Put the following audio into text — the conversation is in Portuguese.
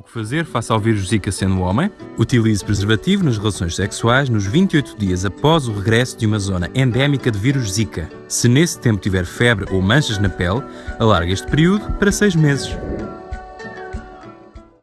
O que fazer face ao vírus Zika sendo homem? Utilize preservativo nas relações sexuais nos 28 dias após o regresso de uma zona endémica de vírus Zika. Se nesse tempo tiver febre ou manchas na pele, alargue este período para 6 meses.